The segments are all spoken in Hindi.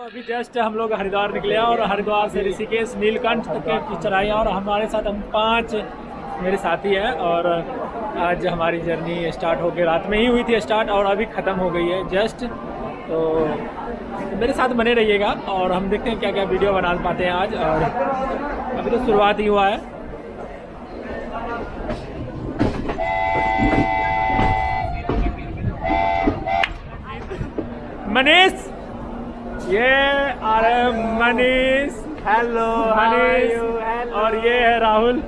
अभी जस्ट हम लोग हरिद्वार निकले हैं और हरिद्वार से ऋषिकेश, नीलकंठ तक की चढ़ाई है और हमारे साथ हम पाँच मेरे साथी हैं और आज हमारी जर्नी स्टार्ट होकर रात में ही हुई थी स्टार्ट और अभी ख़त्म हो गई है जस्ट तो मेरे साथ बने रहिएगा और हम देखते हैं क्या क्या वीडियो बना पाते हैं आज और अभी तो शुरुआत ही हुआ है। मनीष! ये आ रहे मनीष। हेलो मनीष और ये है राहुल।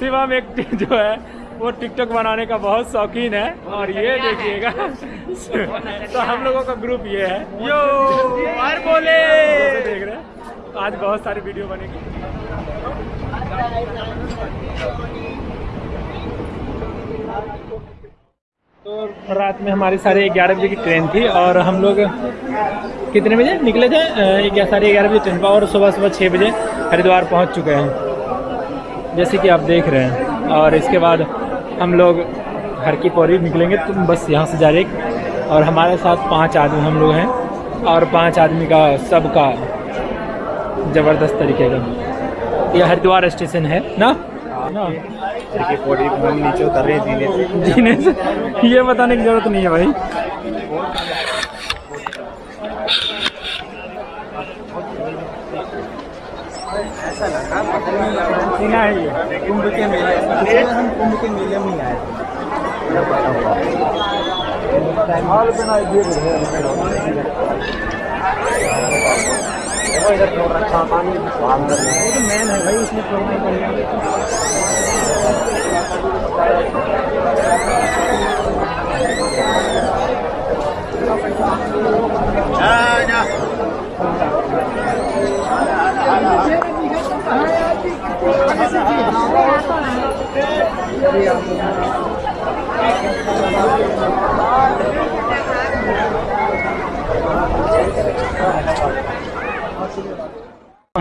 शिवम एक जो है वो टिकटॉक बनाने का बहुत शौकीन है। और ये देखिएगा। तो हम लोगों का ग्रुप ये है। यो और बोले। देख रहे हैं आज बहुत सारी वीडियो बनेगी। तो रात में हमारी साढ़े ग्यारह बजे की ट्रेन थी और हम लोग कितने बजे निकले थे? साढ़े ग्यारह बजे ट्रेन पर और सुबह सुबह छः बजे हरिद्वार पहुँच चुके हैं। जैसे कि आप देख रहे हैं। और इसके बाद हम लोग हर की पौड़ी निकलेंगे। तो बस यहाँ से जा रहे और हमारे साथ पाँच आदमी हम लोग हैं। और पाँच आदमी का सबका ज़बरदस्त तरीके का। यह हरिद्वार स्टेशन है ना? नीचे उतर रहे जीने से। जीने से? ये बताने की ज़रूरत नहीं है भाई। सीना है ये। कुंभ के मेले हम कुंभ के मेले में आए हाल बना इधर छोड़ रखा है। भाई इसमें छोड़ना पड़ेगा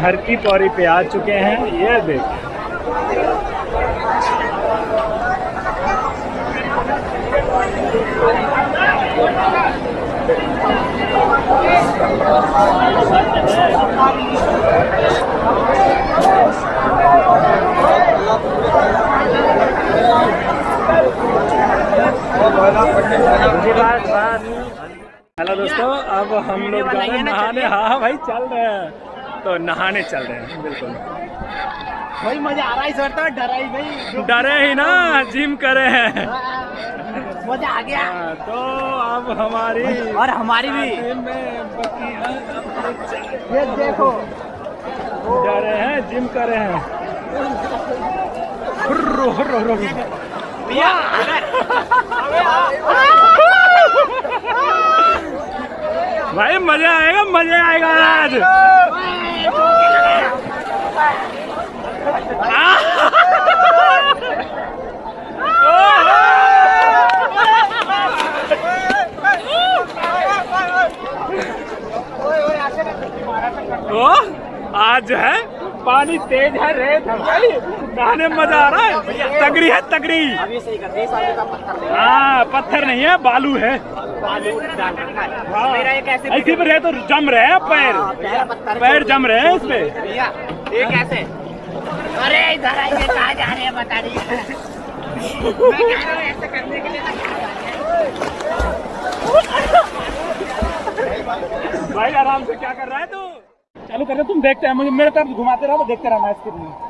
हर की पौड़ी पे आ चुके हैं ये देख। हेलो दोस्तों अब हम लोग नहाने हाँ भाई चल रहे हैं। तो नहाने चल रहे हैं बिल्कुल। भाई मज़ा आ रहा है सर तो डरा ही नहीं डरे ही ना जिम करे हैं। मज़ा आ गया। हाँ, तो अब हमारी और हमारी भी। ये देखो। जा रहे हैं जिम कर रहे हैं। हुर्रो, हुर्रो, हुर्रो। भाई मज़ा आएगा मज़ा आएगा आज। ओ, आज जो है पानी तेज है रेत है नहाने में मज़ा आ रहा है। तगड़ी है तगड़ी। हाँ पत्थर नहीं है बालू है। ऐसे रहे तो जम रहे हैं पैर। हाँ, पैर जम रहे हैं इस पे भैया। ये कैसे? अरे इधर आइए कहाँ जा रहे हैं बता रही हूँ? ऐसे करने के लिए भाई आराम से क्या कर रहा है तू? चालू कर रहे तुम देखते हैं मुझे मेरे तरफ़ घुमाते रहो देखते रहना इसके लिए।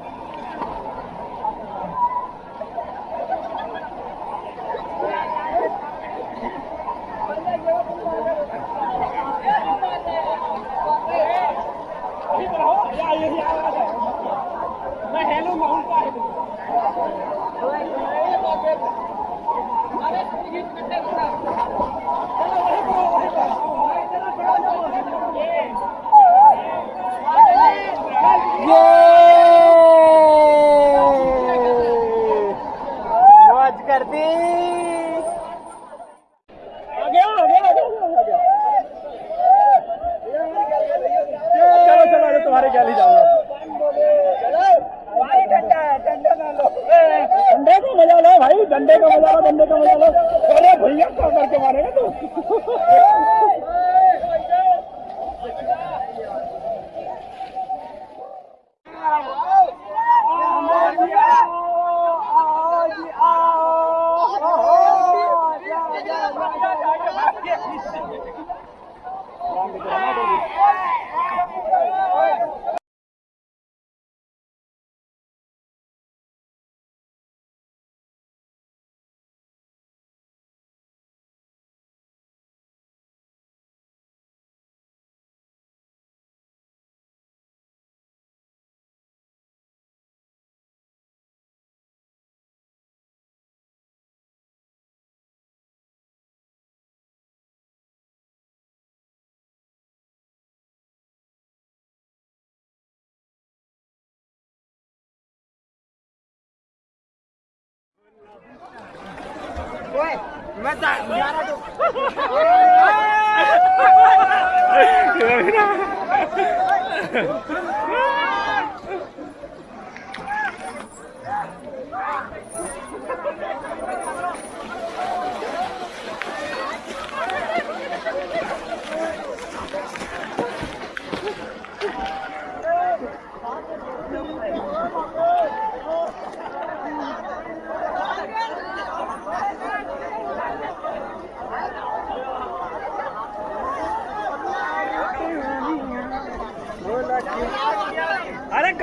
कर दी डंडे का मज़ा लो डंडे का मज़ा लो अरे भैया क्या करके मारेगा तू?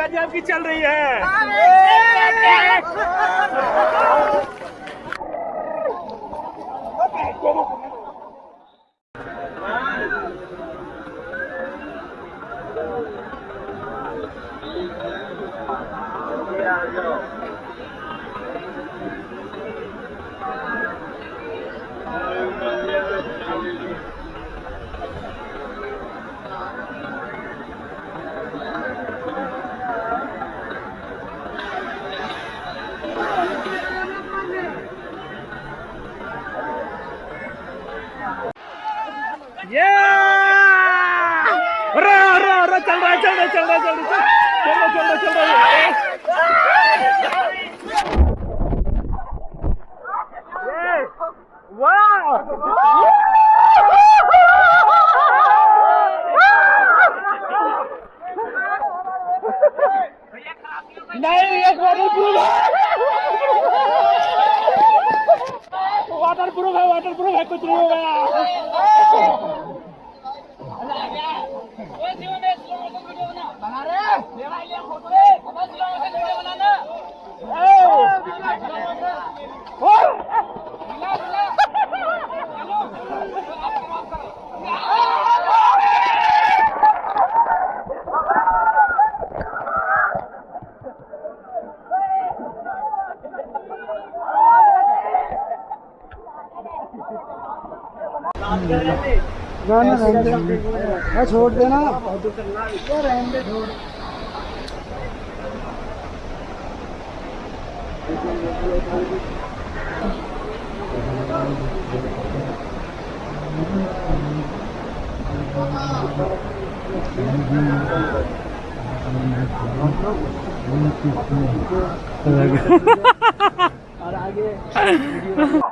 अरे आपकी चल रही है। ये अरे अरे अरे चल रहा है चल रहा है चल रहा है चल रहा है चल रहा है चल रहा है चल रहा है नहीं ये वाटर प्रूफ वाटर प्रूफ है वाटर प्रूफ है कुछ नहीं होगा बना रहे ले भाई ले फ़ोटो ले बस लो ऐसे वीडियो बनाना मिला मिला गाना रहने दे हाँ, छोड़ देना। रहने छोड़ और आगे।